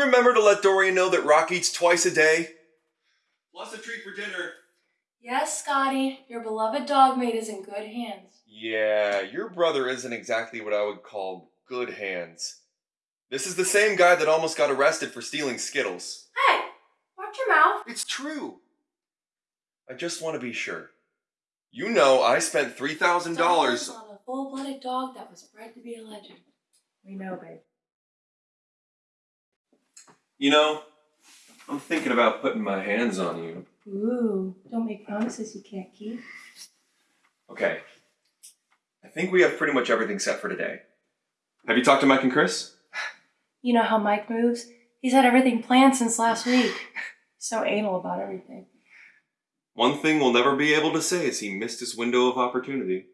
babe. Did you remember to let Dorian know that Rock eats twice a day? Plus a treat for dinner. Yes, Scotty, your beloved dog mate is in good hands. Yeah, your brother isn't exactly what I would call good hands. This is the same guy that almost got arrested for stealing Skittles. Hey, watch your mouth. It's true. I just want to be sure. You know I spent $3,000. Dollars on a full-blooded dog that was bred to be a legend. We know, babe. You know, I'm thinking about putting my hands on you. Ooh, don't make promises you can't keep. Okay. I think we have pretty much everything set for today. Have you talked to Mike and Chris? You know how Mike moves? He's had everything planned since last week. so anal about everything. One thing we'll never be able to say is he missed his window of opportunity.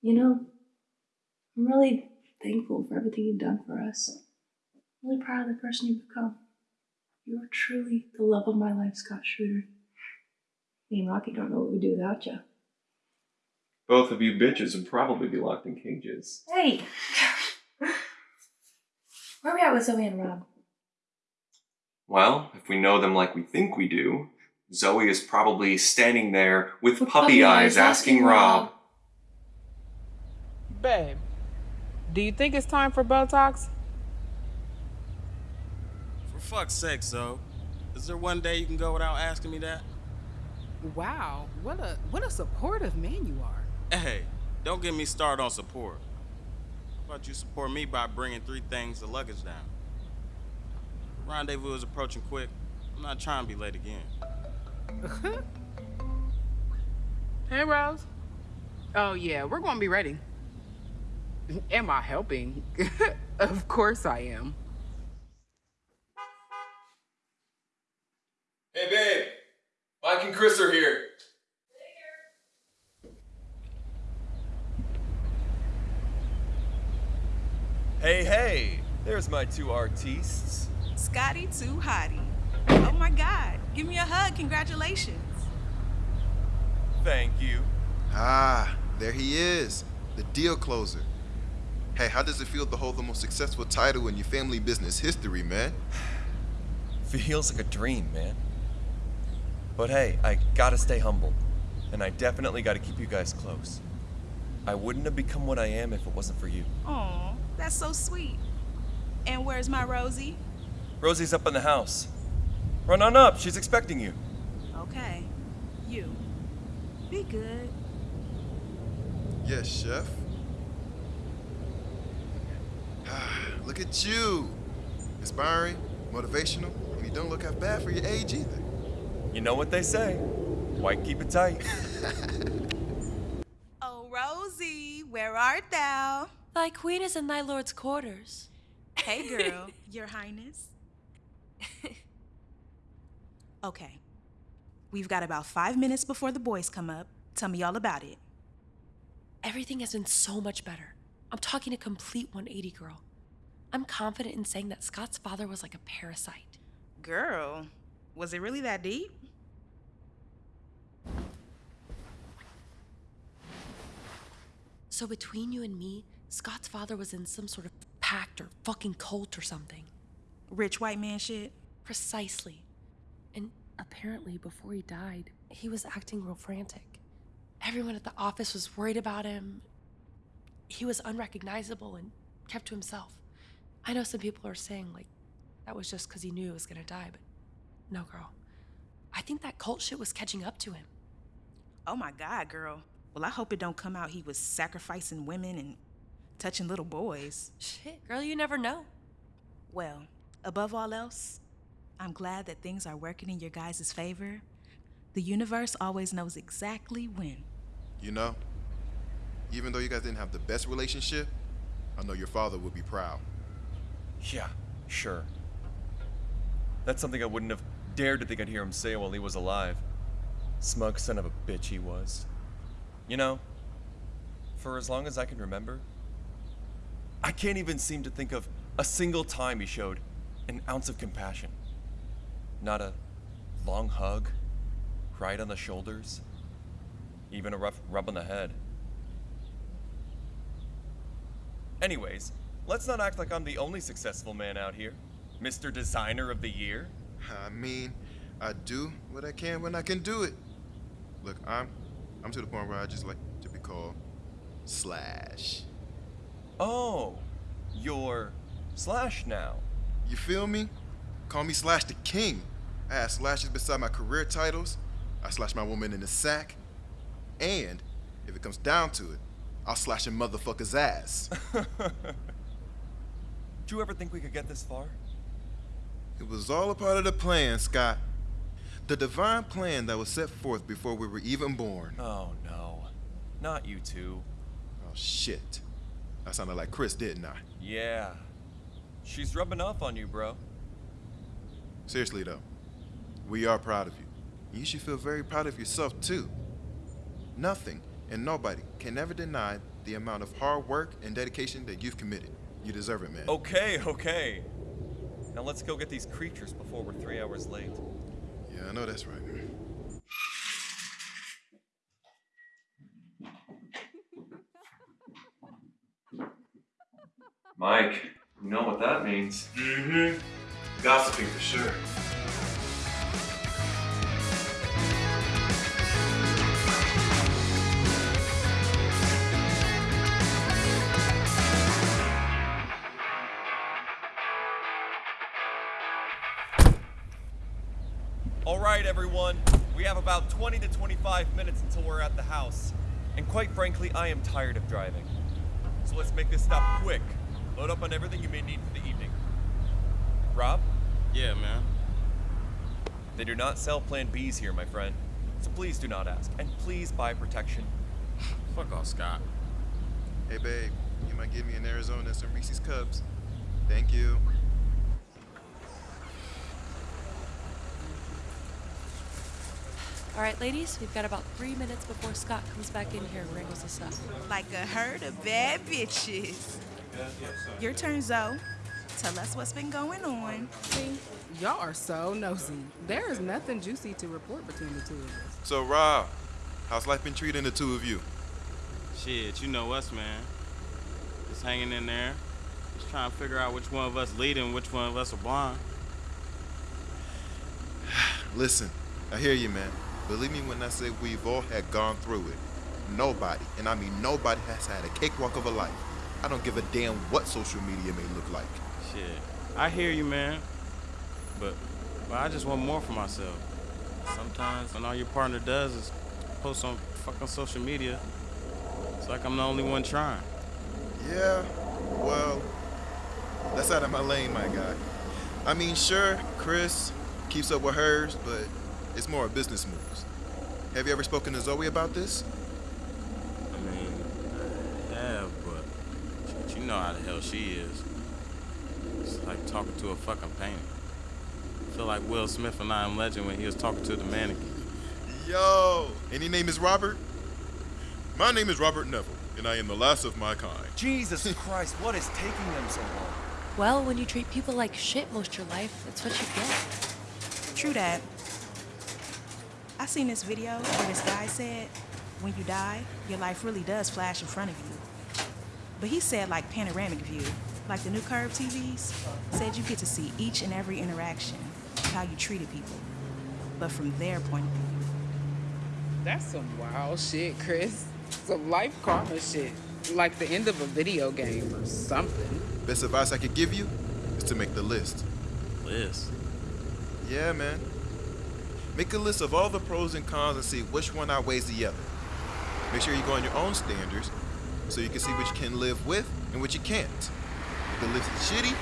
You know, I'm really thankful for everything you've done for us. I'm really proud of the person you've become. You are truly the love of my life, Scott Schroeder. Me and Rocky don't know what we'd do without you. Both of you bitches would probably be locked in cages. Hey! Where are we at with Zoe and Rob? Well, if we know them like we think we do, Zoe is probably standing there with, With puppy, puppy eyes eyes asking asking Rob. Rob. Babe, do you think it's time for Botox? For fuck's sake, so. Is there one day you can go without asking me that? Wow, what a what a supportive man you are. Hey, don't get me started on support. How about you support me by bringing three things of luggage down? Rendezvous is approaching quick. I'm not trying to be late again. Hey, Rose. Oh yeah, we're gonna be ready. Am I helping? of course I am. Hey, babe. Mike and Chris are here. Hey, hey. There's my two artistes. Scotty too hottie. Oh my god. Give me a hug. Congratulations. Thank you. Ah, there he is, the deal closer. Hey, how does it feel to hold the most successful title in your family business history, man? Feels like a dream, man. But hey, I gotta stay humble. And I definitely gotta keep you guys close. I wouldn't have become what I am if it wasn't for you. Aw, that's so sweet. And where's my Rosie? Rosie's up in the house. Run on up, she's expecting you. Okay. You. Be good. Yes, chef. Ah, look at you. Inspiring, motivational, and you don't look half bad for your age either. You know what they say. White keep it tight. Oh, Rosie, where art thou? Thy queen is in thy lord's quarters. Hey, girl, your highness. okay. We've got about five minutes before the boys come up. Tell me all about it. Everything has been so much better. I'm talking a complete 180, girl. I'm confident in saying that Scott's father was like a parasite. Girl, was it really that deep? So between you and me, Scott's father was in some sort of pact or fucking cult or something. Rich white man shit? Precisely. And apparently, before he died, he was acting real frantic. Everyone at the office was worried about him. He was unrecognizable and kept to himself. I know some people are saying, like, that was just because he knew he was gonna die, but no, girl. I think that cult shit was catching up to him. Oh my God, girl. Well, I hope it don't come out he was sacrificing women and touching little boys. Shit, girl, you never know. Well, above all else, I'm glad that things are working in your guys' favor. The universe always knows exactly when. You know, even though you guys didn't have the best relationship, I know your father would be proud. Yeah, sure. That's something I wouldn't have dared to think I'd hear him say while he was alive. Smug son of a bitch he was. You know, for as long as I can remember, I can't even seem to think of a single time he showed an ounce of compassion. Not a long hug, right on the shoulders, even a rough rub on the head. Anyways, let's not act like I'm the only successful man out here. Mr. Designer of the Year. I mean, I do what I can when I can do it. Look, I'm I'm to the point where I just like to be called Slash. Oh, you're Slash now. You feel me? Call me Slash the King. I have slashes beside my career titles. I slash my woman in the sack. And if it comes down to it, I'll slash a motherfucker's ass. Did you ever think we could get this far? It was all a part of the plan, Scott. The divine plan that was set forth before we were even born. Oh no. Not you two. Oh shit. I sounded like Chris, didn't I? Yeah. She's rubbing off on you, bro. Seriously though, we are proud of you. You should feel very proud of yourself too. Nothing and nobody can ever deny the amount of hard work and dedication that you've committed. You deserve it, man. Okay, okay. Now let's go get these creatures before we're three hours late. Yeah, I know that's right. Mike, you know what that means. Mm-hmm. Gossiping for sure. Everyone. We have about 20 to 25 minutes until we're at the house. And quite frankly, I am tired of driving. So let's make this stop quick. Load up on everything you may need for the evening. Rob, Yeah, man. they do not sell Plan Bs here, my friend. So please do not ask. And please buy protection. Fuck off, Scott. Hey, babe, you might give me an Arizona and some Reese's Cups. Thank you. All right, ladies, we've got about three minutes before Scott comes back in here and wrangles us up. Like a herd of bad bitches. Your turn, Zoe. Tell us what's been going on. See, y'all are so nosy. There is nothing juicy to report between the two of us. So, Rob, how's life been treating the two of you? Shit, you know us, man. Just hanging in there. Just trying to figure out which one of us leading, which one of us are blind. Listen, I hear you, man. Believe me when I say we've all had gone through it. Nobody, and I mean nobody, has had a cakewalk of a life. I don't give a damn what social media may look like. Shit. I hear you, man. But, but I just want more for myself. Sometimes when all your partner does is post on fucking social media, it's like I'm the only one trying. Yeah, well, that's out of my lane, my guy. I mean, sure, Chris keeps up with hers, but it's more of business moves. Have you ever spoken to Zoe about this? I mean, I have, but but you know how the hell she is. It's like talking to a fucking painting. I feel like Will Smith in I Am Legend when he was talking to the mannequin. Yo, Any name is Robert? My name is Robert Neville, and I am the last of my kind. Jesus Christ, what is taking them so long? Well, when you treat people like shit most of your life, that's what you get. True that. I seen this video where this guy said, when you die, your life really does flash in front of you. But he said like panoramic view, like the new curved TVs, said you get to see each and every interaction, how you treated people, but from their point of view. That's some wild shit, Chris. Some life karma shit. Like the end of a video game or something. Best advice I could give you is to make the list. Liz. Yeah, man. Make a list of all the pros and cons and see which one outweighs the other. Make sure you go on your own standards so you can see which you can live with and which you can't. If the list is shitty,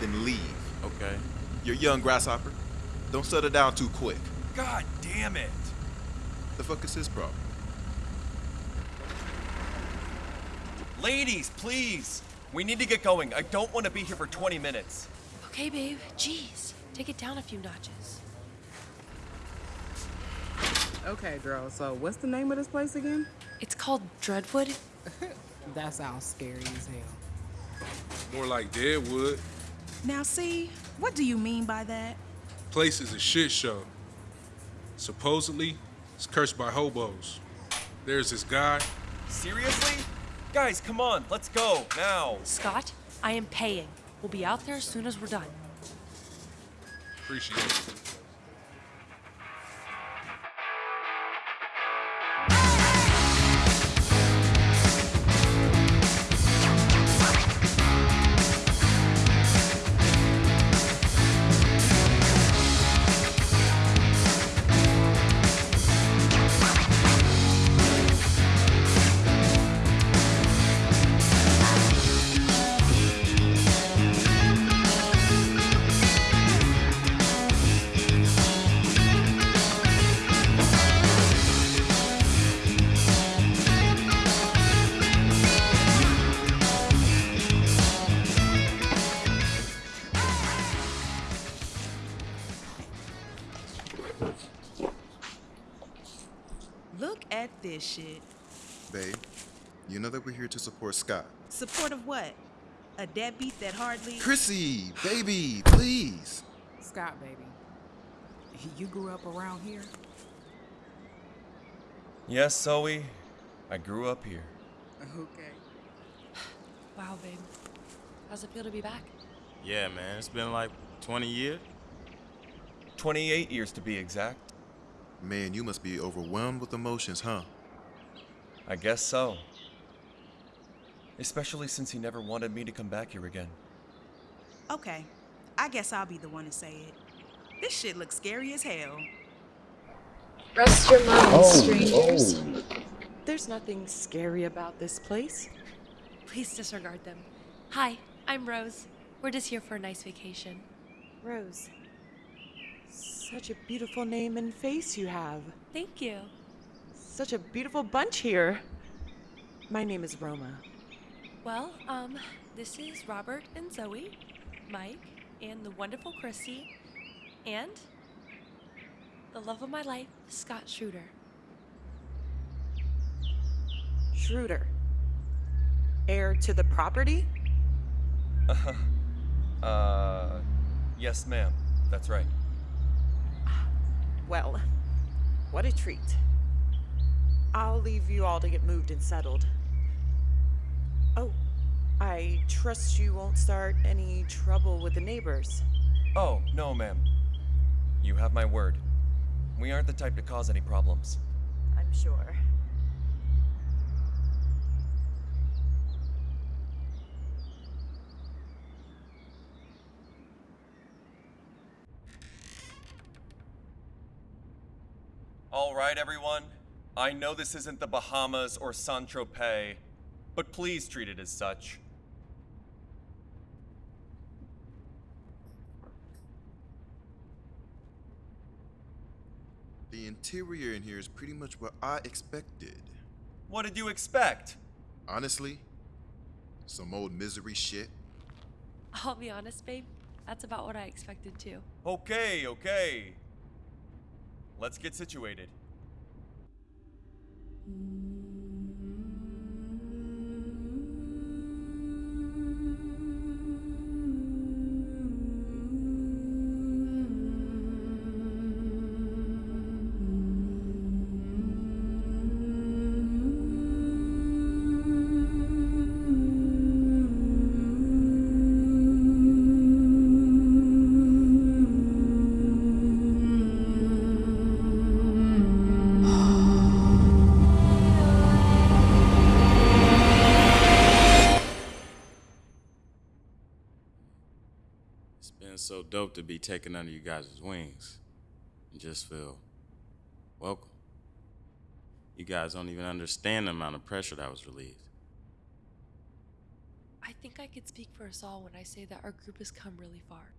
then leave. Okay. You're young, grasshopper. Don't settle down too quick. God damn it! The fuck is his problem? Ladies, please! We need to get going. I don't want to be here for 20 minutes. Okay, babe. Jeez. Take it down a few notches. Okay, girl, so what's the name of this place again? It's called Dreadwood. That sounds scary as hell. More like Deadwood. Now, see, what do you mean by that? Place is a shit show. Supposedly, it's cursed by hobos. There's this guy. Seriously? Guys, come on, let's go, now. Scott, I am paying. We'll be out there as soon as we're done. Appreciate it. Here Scott. Support of what? A deadbeat that hardly. Chrissy, baby, please. Scott, baby. You grew up around here? Yes, Zoe, I grew up here. Okay. Wow, babe. How's it feel to be back? Yeah, man, it's been like 20 years. 28 years to be exact. Man, you must be overwhelmed with emotions, huh? I guess so. Especially since he never wanted me to come back here again. Okay, I guess I'll be the one to say it. This shit looks scary as hell. Rest your minds, oh, strangers. Oh. There's nothing scary about this place. Please disregard them. Hi, I'm Rose. We're just here for a nice vacation. Rose. Such a beautiful name and face you have. Thank you. Such a beautiful bunch here. My name is Roma. Well, um, this is Robert and Zoe, Mike, and the wonderful Christy, and the love of my life, Scott Schroeder. Schroeder. Heir to the property? Uh, Uh, yes, ma'am. That's right. Well, what a treat. I'll leave you all to get moved and settled. I trust you won't start any trouble with the neighbors. Oh, no, ma'am. You have my word. We aren't the type to cause any problems. I'm sure. All right, everyone. I know this isn't the Bahamas or Saint Tropez, but please treat it as such. The interior in here is pretty much what I expected. What did you expect? Honestly, some old misery shit. I'll be honest, babe. That's about what I expected too. Okay, okay. Let's get situated. It's be taken under you guys' wings and just feel welcome. You guys don't even understand the amount of pressure that was relieved. I think I could speak for us all when I say that our group has come really far.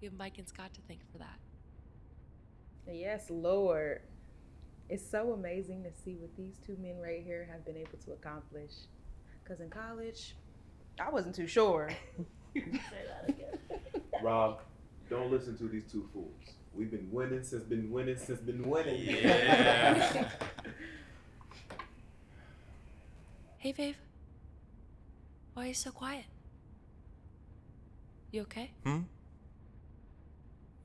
We have Mike and Scott to thank for that. Yes, Lord. It's so amazing to see what these two men right here have been able to accomplish. Because in college, I wasn't too sure. Rob, don't listen to these two fools. We've been winning since been winning since been winning. Yeah. Hey, Viv. Why are you so quiet? You okay? Hmm?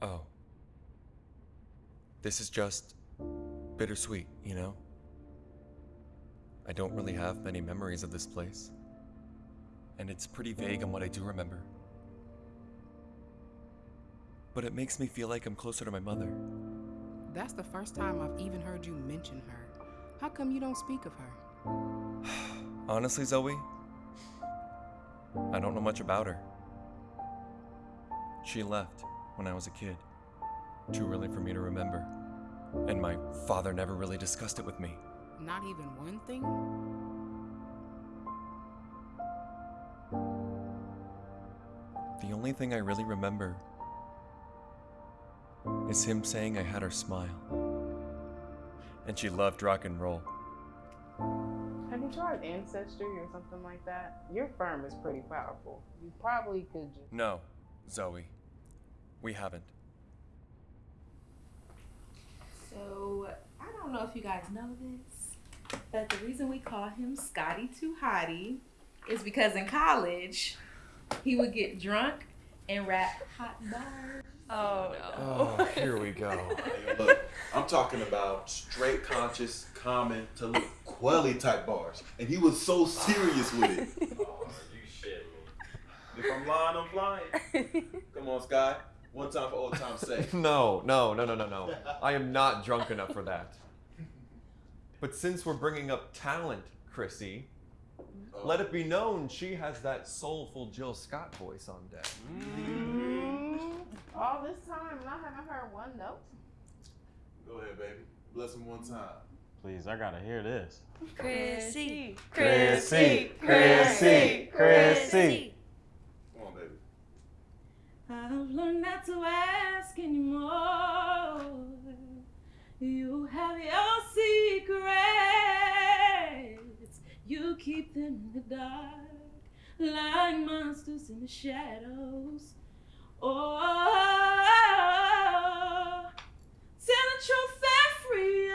Oh. This is just bittersweet, you know? I don't really have many memories of this place. And it's pretty vague on what I do remember. But it makes me feel like I'm closer to my mother. That's the first time I've even heard you mention her. How come you don't speak of her? Honestly, Zoe, I don't know much about her. She left when I was a kid. Too early for me to remember. And my father never really discussed it with me. Not even one thing? The only thing I really remember is him saying I had her smile. And she loved rock and roll. Have you tried Ancestry or something like that? Your firm is pretty powerful. You probably could just. No, Zoe. We haven't. So, I don't know if you guys know this, but the reason we call him Scotty Too Hottie is because in college, he would get drunk and rap hot bars. Oh, oh no. Oh, here we go. Look, I'm talking about straight conscious, common to look quelly type bars. And he was so serious with it. oh, you shit me. If I'm lying, I'm lying. Come on, Sky. One time for old time's sake. No, no, no, no, no, no. I am not drunk enough for that. But since we're bringing up talent, Chrissy, oh. let it be known she has that soulful Jill Scott voice on deck. Mm. All this time and I haven't heard one note. Go ahead, baby. Bless him one time. Please, I gotta hear this. Chrissy, Chrissy, Chrissy, Chrissy. Come on, baby. I've learned not to ask anymore. You have your secrets. You keep them in the dark, like monsters in the shadows. Oh, the truth and free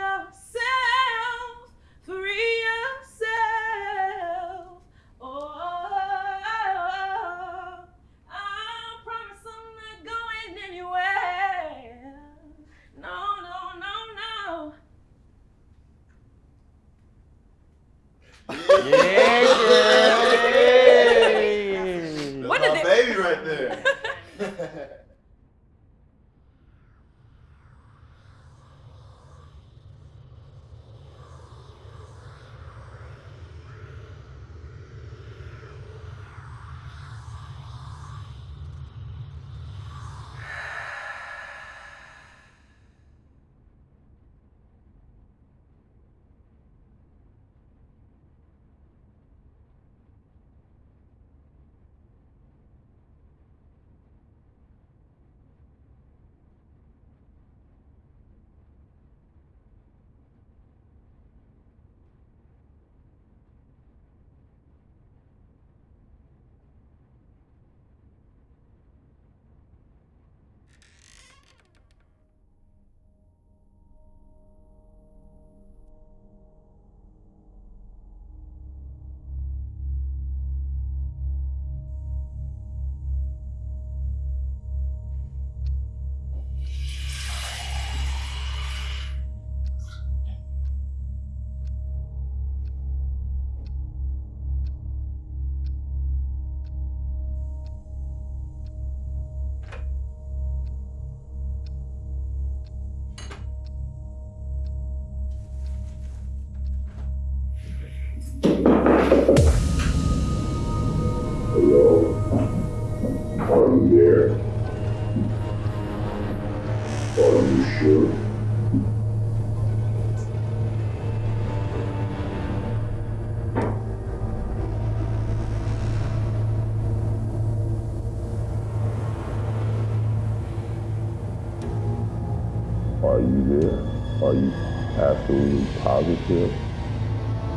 absolutely positive?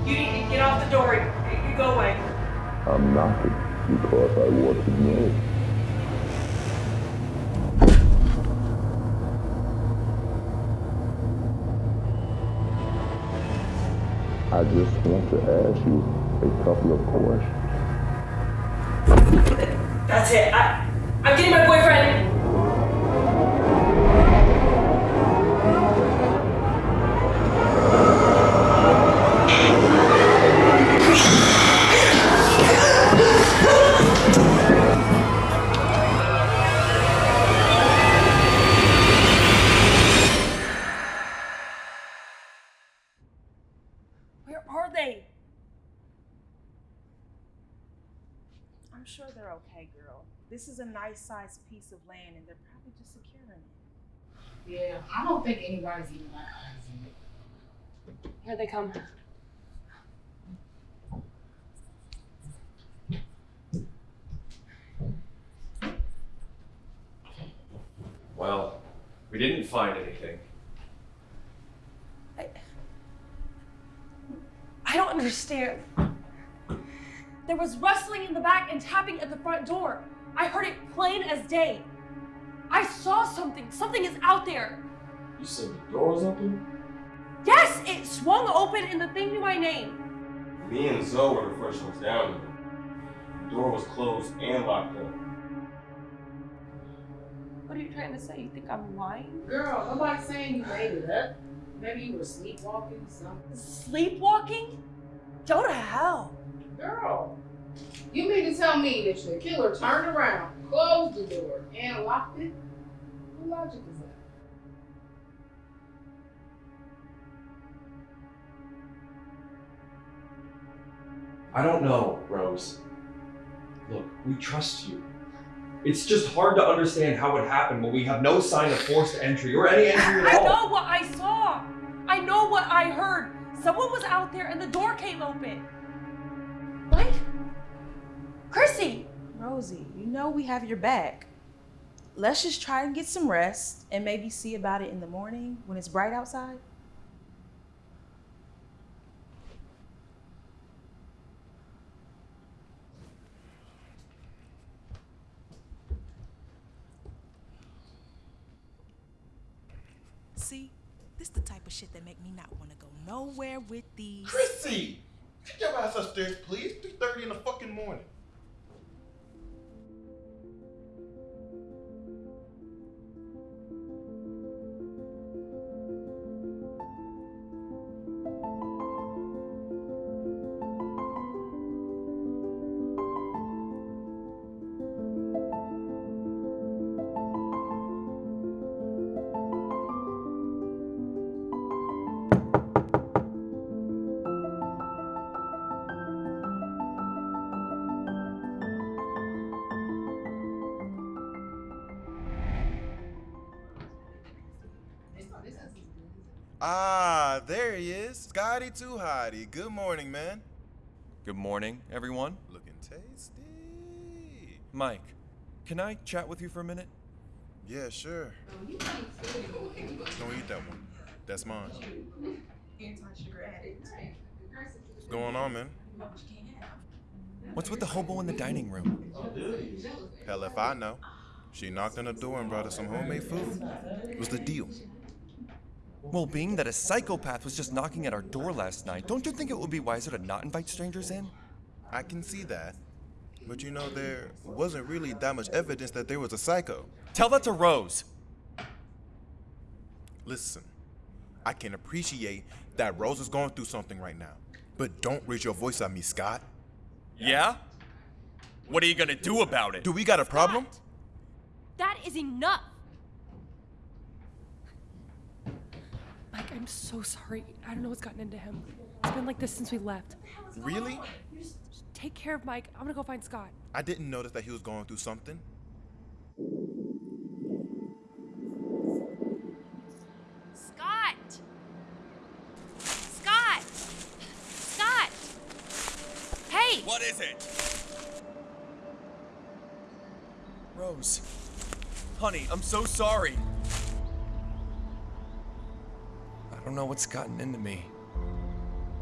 You need to get off the door. You go away. I'm knocking because I want to know. I just want to ask you a couple of questions. Come. Well, we didn't find anything. I don't understand. There was rustling in the back and tapping at the front door. I heard it plain as day. I saw something. Something is out there. You said the door was open? Yes, it swung open and the thing knew my name. Me and Zoe were the first ones down there. The door was closed and locked up. What are you trying to say? You think I'm lying? Girl, nobody's saying you made it up. Maybe you were sleepwalking, something. Sleepwalking? Go to hell. Girl, you mean to tell me that the killer turned around, closed the door, and locked it? What logic I don't know, Rose. Look, we trust you. It's just hard to understand how it happened when we have no sign of forced entry or any entry at all. I know what I saw. I know what I heard. Someone was out there and the door came open. Mike? Chrissy! Rosie, you know we have your back. Let's just try and get some rest and maybe see about it in the morning when it's bright outside. See, this the type of shit that make me not want to go nowhere with these. Chrissy! Take your ass upstairs, please. 3.30 in the fucking morning. Is. Scotty Too Hottie. Good morning, man. Good morning, everyone. Looking tasty. Mike, can I chat with you for a minute? Yeah, sure. Don't eat that one. That's mine. What's going on, man? What's with the hobo in the dining room? Hell if I know. She knocked on the door and brought us some homemade food. What's the deal? Well, being that a psychopath was just knocking at our door last night, don't you think it would be wiser to not invite strangers in? I can see that. But you know, there wasn't really that much evidence that there was a psycho. Tell that to Rose. Listen, I can appreciate that Rose is going through something right now. But don't raise your voice at me, Scott. Yeah? What are you gonna do about it? Do we got a problem? That is enough. I'm so sorry. I don't know what's gotten into him. It's been like this since we left. Really? Just take care of Mike. I'm gonna go find Scott. I didn't notice that he was going through something. Scott! Scott! Scott! Hey! What is it? Rose. Honey, I'm so sorry. Don't know what's gotten into me.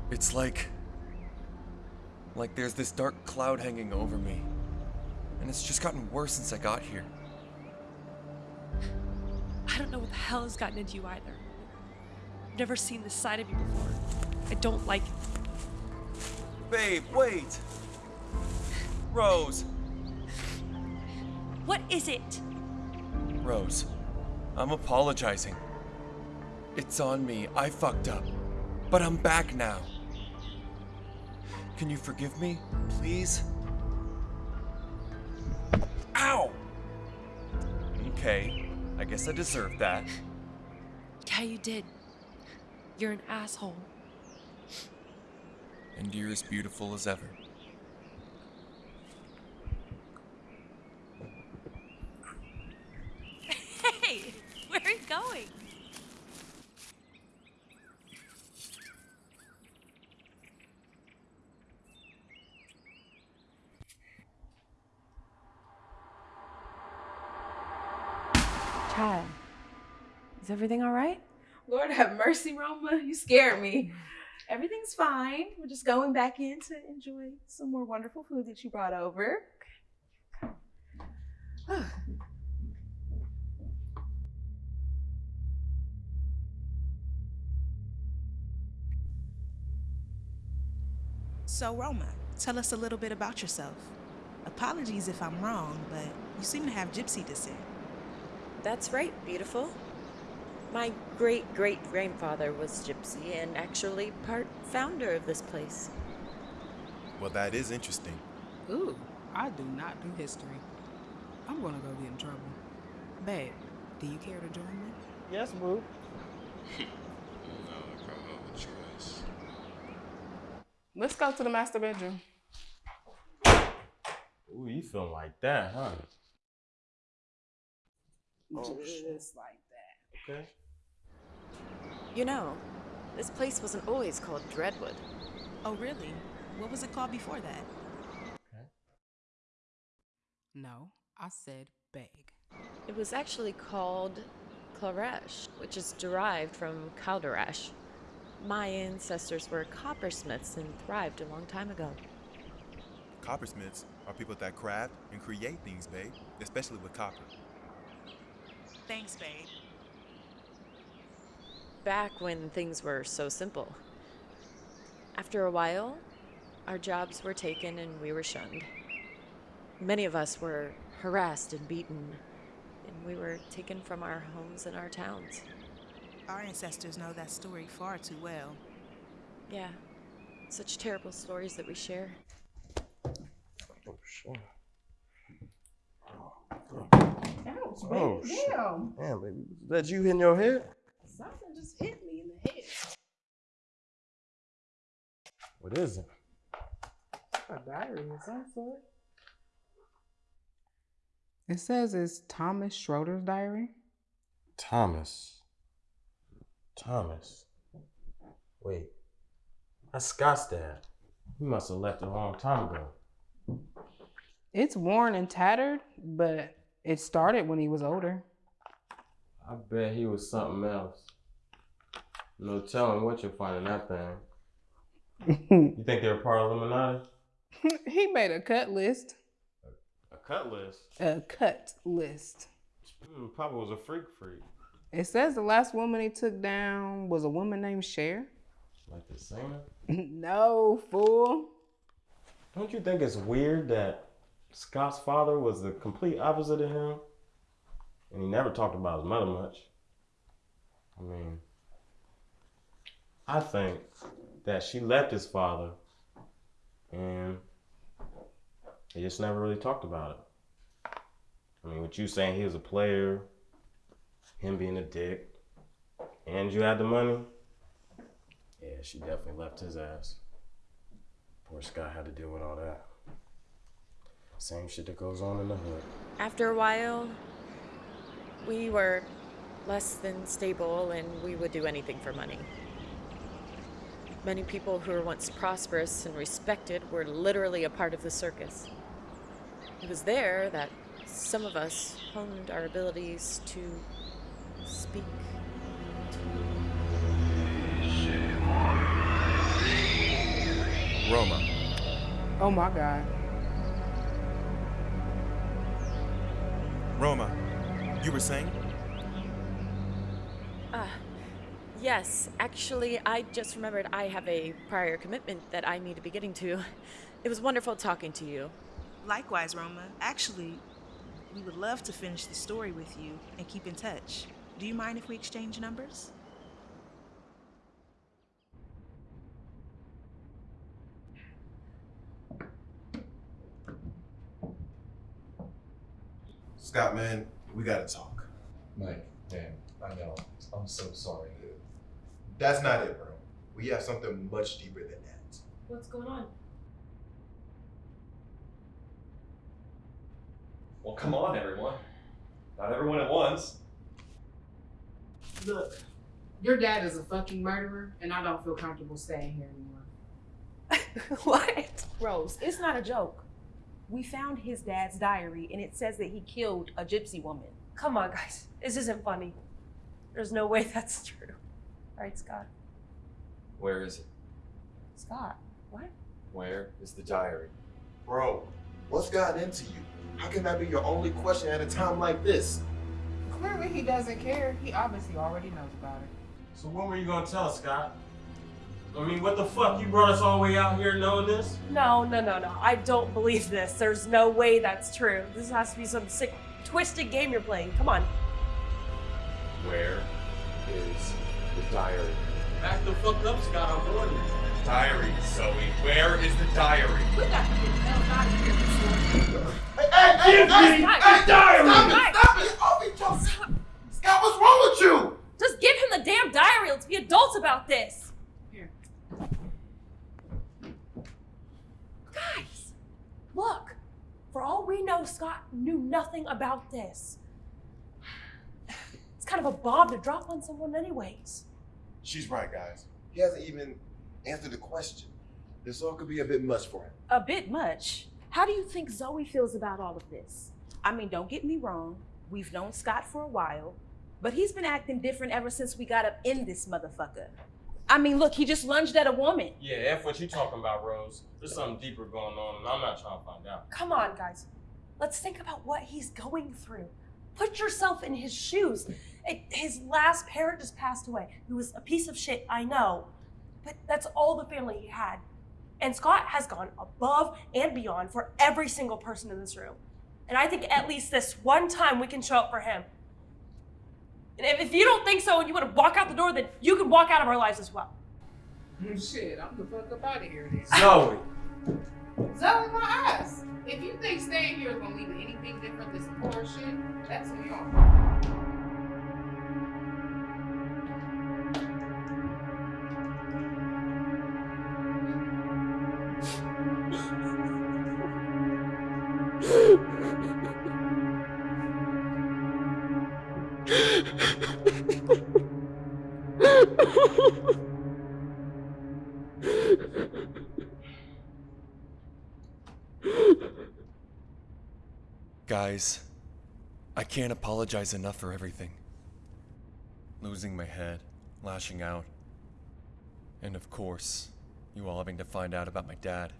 It's like. Like there's this dark cloud hanging over me. And it's just gotten worse since I got here. I don't know what the hell has gotten into you either. I've never seen this side of you before. I don't like it. Babe, wait! Rose! What is it? Rose, I'm apologizing. It's on me. I fucked up. But I'm back now. Can you forgive me, please? Ow! Okay, I guess I deserve that. Yeah, you did. You're an asshole. And you're as beautiful as ever. going? Child, is everything all right? Lord have mercy, Roma. You scared me. Everything's fine. We're just going back in to enjoy some more wonderful food that you brought over. So, Roma, tell us a little bit about yourself. Apologies if I'm wrong, but you seem to have gypsy descent. That's right, beautiful. My great great grandfather was gypsy and actually part founder of this place. Well, that is interesting. Ooh, I do not do history. I'm gonna go get in trouble. Babe, do you care to join me? Yes, boo. Let's go to the master bedroom. Ooh, you feeling like that, huh? Oh, Just like that. Okay. You know, this place wasn't always called Dreadwood. Oh, really? What was it called before that? Okay. No, I said beg. It was actually called Claresh, which is derived from Calderash. My ancestors were coppersmiths and thrived a long time ago. Coppersmiths are people that craft and create things, babe, especially with copper. Thanks, babe. Back when things were so simple. After a while, our jobs were taken and we were shunned. Many of us were harassed and beaten, and we were taken from our homes and our towns. Our ancestors know that story far too well. Yeah, such terrible stories that we share. Oh, Oh, shit. Ouch, Oh, shit. Damn. Damn, baby. Was that you hitting your head? Something just hit me in the head. What is it? A diary of some sort. It says it's Thomas Schroeder's diary. Thomas. Thomas. Wait. That's Scott's dad. He must have left a long time ago. It's worn and tattered, but it started when he was older. I bet he was something else. No telling what you'll find in that thing. you think they're part of Illuminati? he made a cut list. A cut list? A cut list. Hmm, Papa was a freak freak. It says the last woman he took down was a woman named Cher. Like the singer? no, fool. Don't you think it's weird that Scott's father was the complete opposite of him? And he never talked about his mother much. I mean, I think that she left his father and they just never really talked about it. I mean, with you saying he was a player, him being a dick, and you had the money, yeah, she definitely left his ass. Poor Scott had to deal with all that. Same shit that goes on in the hood. After a while, we were less than stable and we would do anything for money. Many people who were once prosperous and respected were literally a part of the circus. It was there that some of us honed our abilities to speak. To... Roma. Oh my God. Roma, you were saying? Ah, yes. Actually, I just remembered I have a prior commitment that I need to be getting to. It was wonderful talking to you. Likewise, Roma. Actually, we would love to finish the story with you and keep in touch. Do you mind if we exchange numbers? Scott, man, we gotta talk. Mike, man, I know. I'm so sorry. That's not it, bro. We have something much deeper than that. What's going on? Well, come on, everyone. Not everyone at once. Look, your dad is a fucking murderer, and I don't feel comfortable staying here anymore. what? Rose, it's not a joke. We found his dad's diary and it says that he killed a gypsy woman. Come on, guys. This isn't funny. There's no way that's true. Right, Scott? Where is it? Scott, what? Where is the diary? Bro, what's gotten into you? How can that be your only question at a time like this? Clearly, he doesn't care. He obviously already knows about it. So when were you gonna tell us, Scott? I mean, what the fuck? You brought us all the way out here knowing this? No, no, no, no. I don't believe this. There's no way that's true. This has to be some sick, twisted game you're playing. Come on. Where is the diary? Back the fuck up, Scott. I'm warning you. Diary, Zoe. Where is the diary? We got to get the hell out of here before. Hey, hey, hey, Guys, hey, guys, hey, diary! Stop it, stop it! Oh, we just... Scott, what's wrong with you? Just give him the damn diary. Let's be adults about this. Here. Guys, look. For all we know, Scott knew nothing about this. It's kind of a bomb to drop on someone, anyways. She's right, guys. He hasn't even answered the question. This all could be a bit much for him. A bit much. How do you think Zoe feels about all of this? I mean, don't get me wrong. We've known Scott for a while, but he's been acting different ever since we got up in this motherfucker. I mean, look, he just lunged at a woman. Yeah, F what you talking about, Rose. There's something deeper going on, and I'm not trying to find out. Come on, guys. Let's think about what he's going through. Put yourself in his shoes. It, his last parent just passed away. He was a piece of shit, I know. But that's all the family he had. And Scott has gone above and beyond for every single person in this room. And I think at least this one time we can show up for him. And if, if you don't think so and you want to walk out the door, then you can walk out of our lives as well. Oh, shit, I'm the fuck up out of here then. Zoe! Zoe, my ass. If you think staying here is gonna lead to anything different than some poor shit, that's on Guys, I can't apologize enough for everything. Losing my head, lashing out, and of course, you all having to find out about my dad.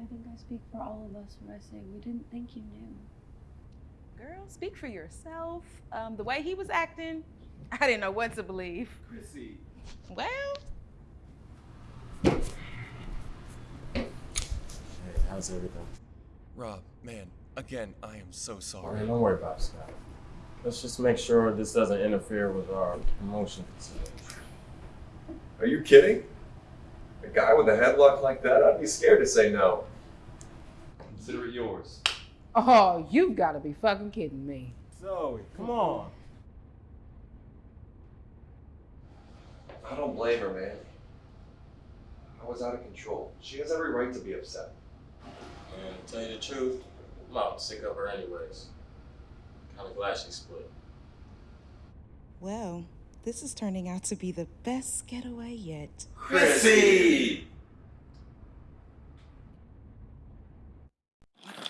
I think I speak for all of us when I say we didn't think you knew. Girl, speak for yourself. Um, the way he was acting, I didn't know what to believe. Chrissy. Well, Hey, how's everything? Rob, man, again, I am so oh, sorry. Alright, don't worry about it, Scott. Let's just make sure this doesn't interfere with our promotion consideration. Are you kidding? A guy with a headlock like that, I'd be scared to say no. Consider it yours. Oh, you've got to be fucking kidding me. Zoe, come on. I don't blame her, man. I was out of control. She has every right to be upset. And to tell you the truth, I'm out sick of her anyways. Kinda glad she split. well, this is turning out to be the best getaway yet. Chrissy!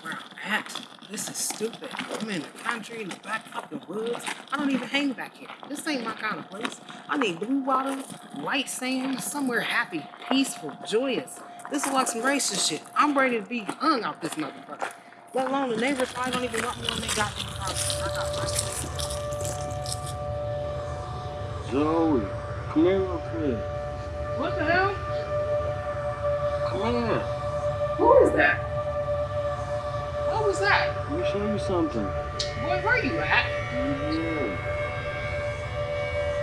Where I'm at? This is stupid. I'm in the country, in the back fucking woods. I don't even hang back here. This ain't my kind of place. I need blue water, white sand, somewhere happy, peaceful, joyous. This is like some racist shit. I'm ready to be hung out this motherfucker. Let alone the neighbors probably don't even want me on their goddamn property. I got my Zoe, come here real quick. What the hell? Come here. Who is that? What was that? Let me show you something. Boy, where you at? Yeah.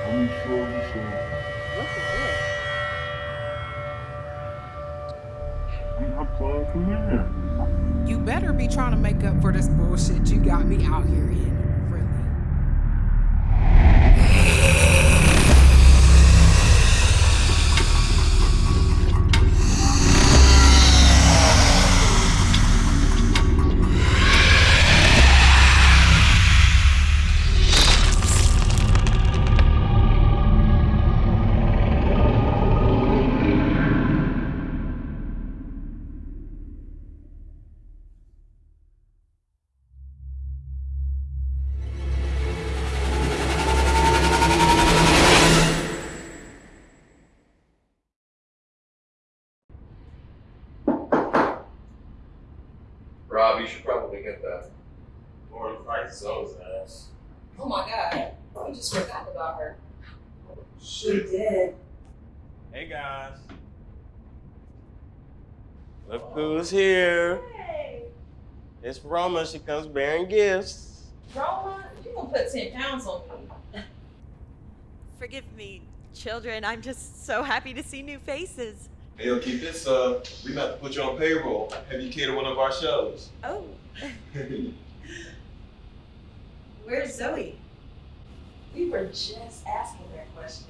Let me show you something. What the hell? I'm not playing. Come here. You better be trying to make up for this bullshit you got me out here in. Rob, you should probably get that. Or to fight Zoe's ass. Oh my god. We just forgot about her. Shit. did. Hey guys. Look who's here. Hey, It's Roma. She comes bearing gifts. Roma, you gonna put 10 pounds on me. Forgive me, children. I'm just so happy to see new faces. Hey, yo, keep this, uh, we about to put you on payroll. Have you cater one of our shows. Oh, Where's Zoe? We were just asking that question.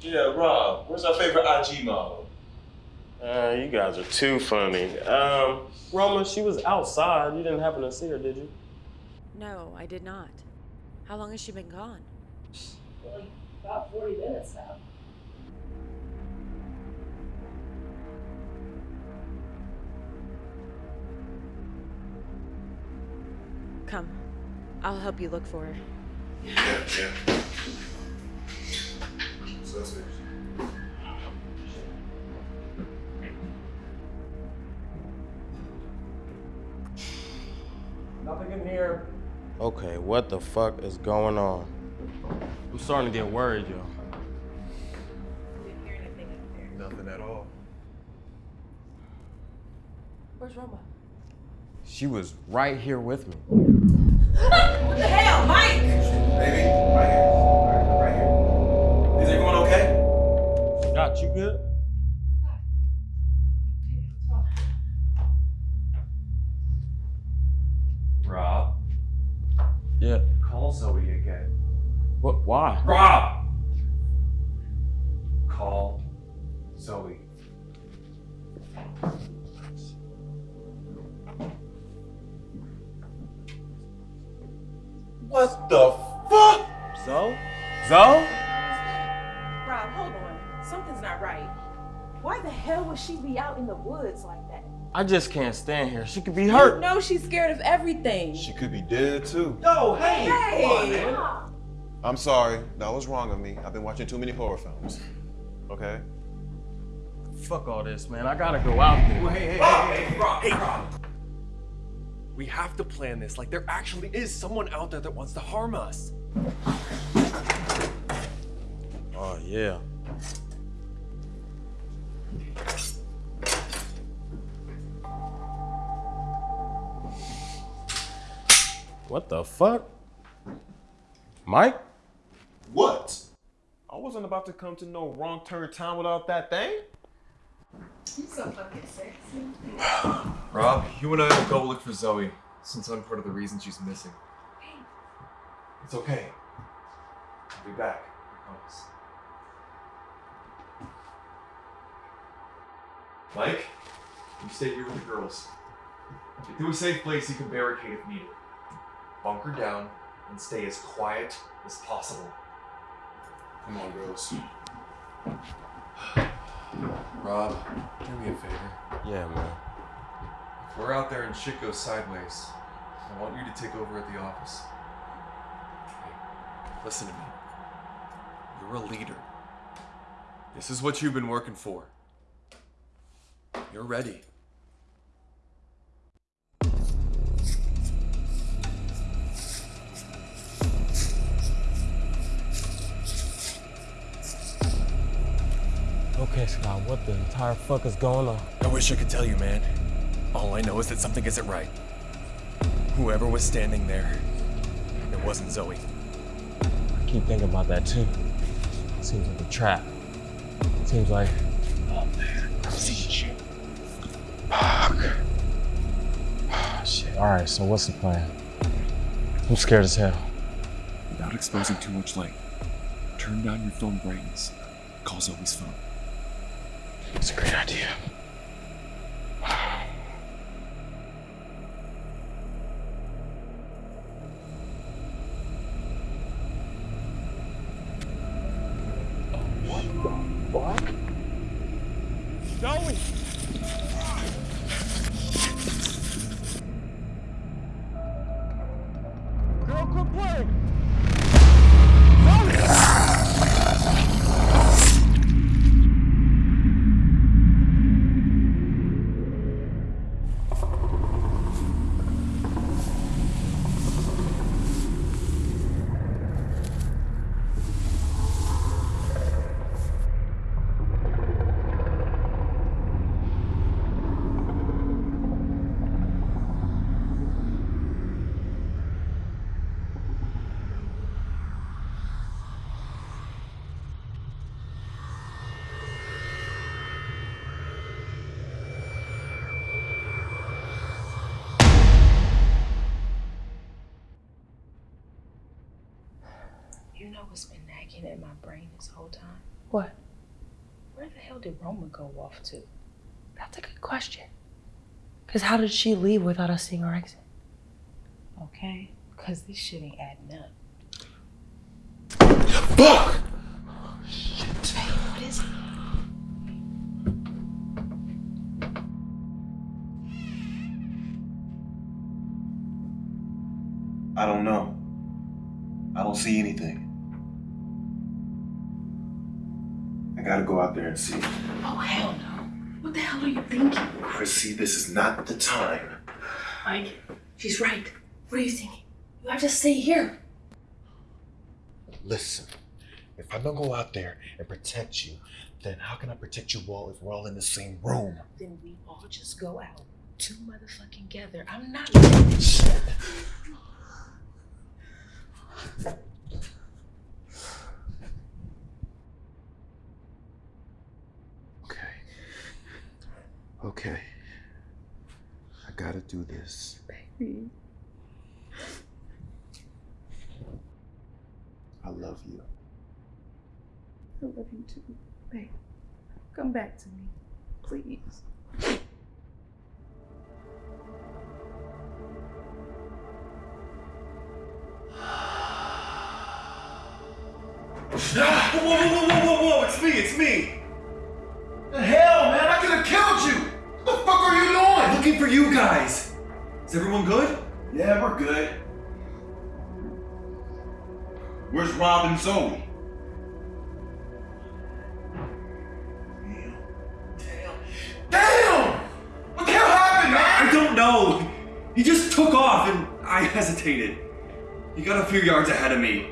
yeah, Rob, where's our favorite IG model? Uh, you guys are too funny. Um, Roma, she was outside. You didn't happen to see her, did you? no, I did not. How long has she been gone? Like about 40 minutes now. Come, I'll help you look for her. Yeah, yeah. So that's it. Nothing in here. Okay, what the fuck is going on? I'm starting to get worried, yo. Nothing at all. Where's Roma? She was right here with me. I just can't stand here. She could be You hurt. know she's scared of everything. She could be dead too. Yo, hey! Hey! I'm sorry. That was wrong of me. I've been watching too many horror films. Okay? Fuck all this, man. I gotta go out there. hey, hey, hey, hey, Rob, hey, Rob. We have to plan this like there actually is someone out there that wants to harm us. Oh, yeah. What the fuck? Mike? What? I wasn't about to come to no wrong turn town without that thing. You so fucking sexy. Rob, you and I will go look for Zoe, since I'm part of the reason she's missing. It's okay. I'll be back. I promise. Mike, you stay here with the girls. Get to a safe place you can barricade if needed. Bunker down and stay as quiet as possible. Come on, girls. Rob, do me a favor. Yeah, man. If we're out there and shit goes sideways, I want you to take over at the office. Hey, listen to me. You're a leader. This is what you've been working for. You're ready. Okay, Scott, what the entire fuck is going on? I wish I could tell you, man. All I know is that something isn't right. Whoever was standing there, it wasn't Zoe. I keep thinking about that too. Seems like a trap. Seems like. Oh man, I see shit. Fuck. Shit. All right. So what's the plan? I'm scared as hell. Without exposing too much light, turn down your phone brightness. Call Zoe's phone. It's a great idea. What's in my brain this whole time? What? Where the hell did Roma go off to? That's a good question. Because how did she leave without us seeing her exit? Okay? Because this shit ain't adding up. Fuck! Hey, what is it? I don't know. I don't see anything. Gotta go out there and see. Oh, hell no. What the hell are you thinking? Chrissy, this is not the time. Mike, she's right. What are you thinking? You have to stay here. Listen, if I don't go out there and protect you, then how can I protect you all if we're all in the same room? Then we all just go out. Two motherfucking together. I'm not. Shit. Okay. I gotta do this. Baby. I love you. I love you too. Babe, come back to me. Please. Is everyone good? Yeah, we're good. Where's Rob and Zoe? Damn! What the hell happened, man? I don't know! He just took off and I hesitated. He got a few yards ahead of me.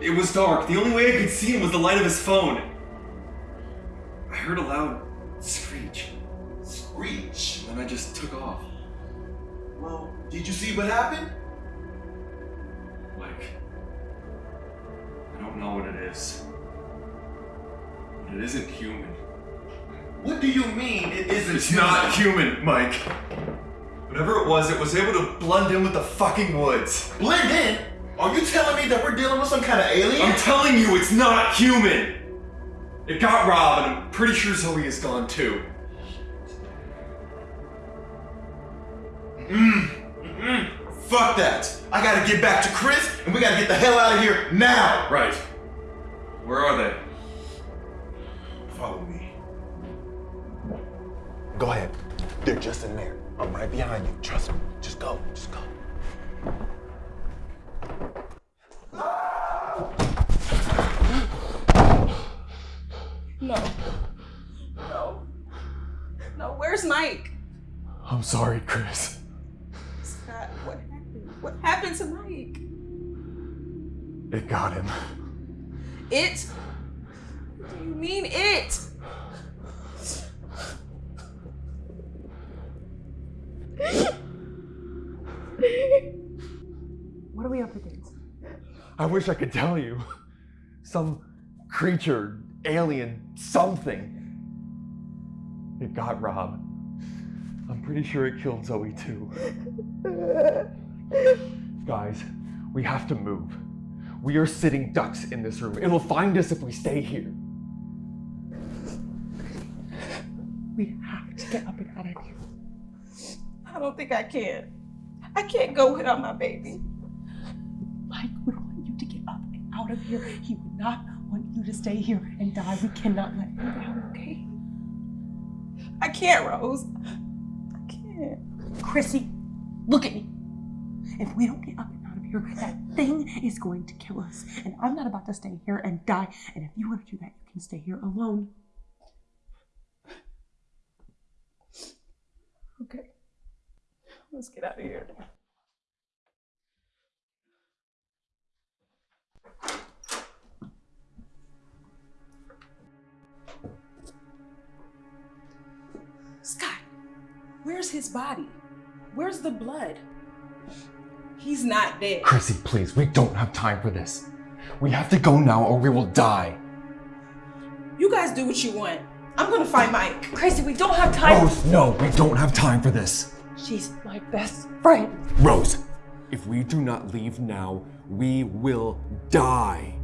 It was dark. The only way I could see him was the light of his phone. I heard a loud see what happened? Like, I don't know what it is. But it isn't human. What do you mean it isn't It's not human, Mike. Whatever it was, it was able to blend in with the fucking woods. Blend in? Are you telling me that we're dealing with some kind of alien? I'm telling you, it's not human! It got Rob, and I'm pretty sure Zoe is gone too. Mm. Fuck that. I gotta get back to Chris, and we gotta get the hell out of here now. Right. Where are they? Follow me. Go ahead. They're just in there. I'm right behind you. Trust me. Just go. Just go. No. No. No, where's Mike? I'm sorry, Chris. Scott, what happened? What happened to Mike? It got him. It? What do you mean it? What are we up against? I wish I could tell you. Some creature, alien, something. It got Rob. I'm pretty sure it killed Zoe too. Guys, we have to move. We are sitting ducks in this room. It'll find us if we stay here. We have to get up and out of here. I don't think I can. I can't go without my baby. Mike would want you to get up and out of here. He would not want you to stay here and die. We cannot let him down, okay? I can't, Rose. I can't. Chrissy, look at me. If we don't get up and out of here, that thing is going to kill us. And I'm not about to stay here and die. And if you want to do that, you can stay here alone. Okay. Let's get out of here. Scott, where's his body? Where's the blood? He's not dead. Chrissy, please, we don't have time for this. We have to go now or we will die. You guys do what you want. I'm gonna find Mike. Chrissy, we don't have time. Rose, no, we don't have time for this. She's my best friend. Rose, if we do not leave now, we will die.